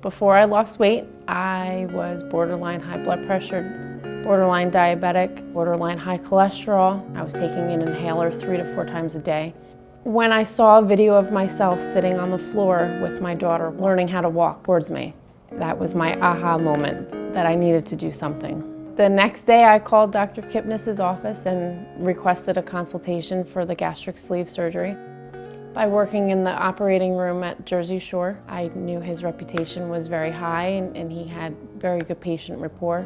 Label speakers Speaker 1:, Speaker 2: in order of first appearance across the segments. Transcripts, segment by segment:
Speaker 1: Before I lost weight, I was borderline high blood pressure, borderline diabetic, borderline high cholesterol. I was taking an inhaler three to four times a day. When I saw a video of myself sitting on the floor with my daughter learning how to walk towards me, that was my aha moment that I needed to do something. The next day I called Dr. Kipnis's office and requested a consultation for the gastric sleeve surgery. By working in the operating room at Jersey Shore, I knew his reputation was very high and, and he had very good patient rapport.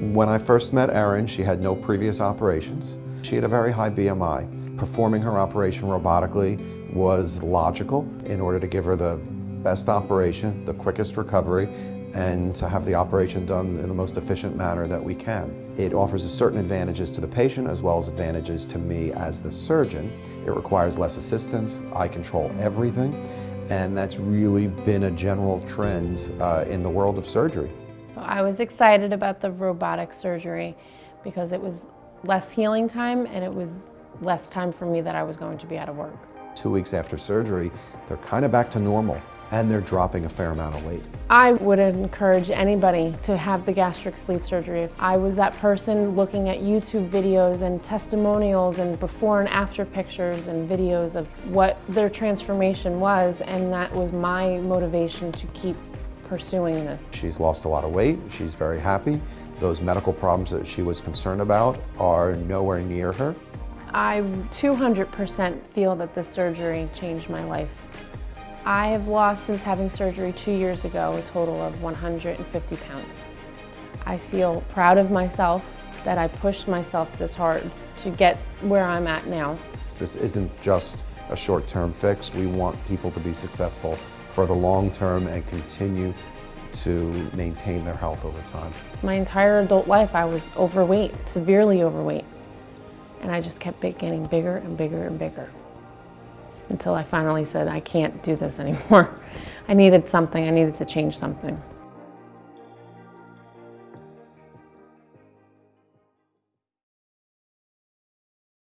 Speaker 2: When I first met Erin, she had no previous operations. She had a very high BMI. Performing her operation robotically was logical in order to give her the best operation, the quickest recovery, and to have the operation done in the most efficient manner that we can. It offers certain advantages to the patient as well as advantages to me as the surgeon. It requires less assistance, I control everything, and that's really been a general trend uh, in the world of surgery.
Speaker 1: I was excited about the robotic surgery because it was less healing time and it was less time for me that I was going to be out of work.
Speaker 2: Two weeks after surgery, they're kind of back to normal and they're dropping a fair amount of weight.
Speaker 1: I would encourage anybody to have the gastric sleeve surgery. If I was that person looking at YouTube videos and testimonials and before and after pictures and videos of what their transformation was, and that was my motivation to keep pursuing this.
Speaker 2: She's lost a lot of weight, she's very happy. Those medical problems that she was concerned about are nowhere near her.
Speaker 1: I 200% feel that this surgery changed my life. I have lost since having surgery two years ago a total of 150 pounds. I feel proud of myself that I pushed myself this hard to get where I'm at now.
Speaker 2: This isn't just a short-term fix. We want people to be successful for the long term and continue to maintain their health over time.
Speaker 1: My entire adult life I was overweight, severely overweight. And I just kept getting bigger and bigger and bigger until I finally said, I can't do this anymore. I needed something, I needed to change something.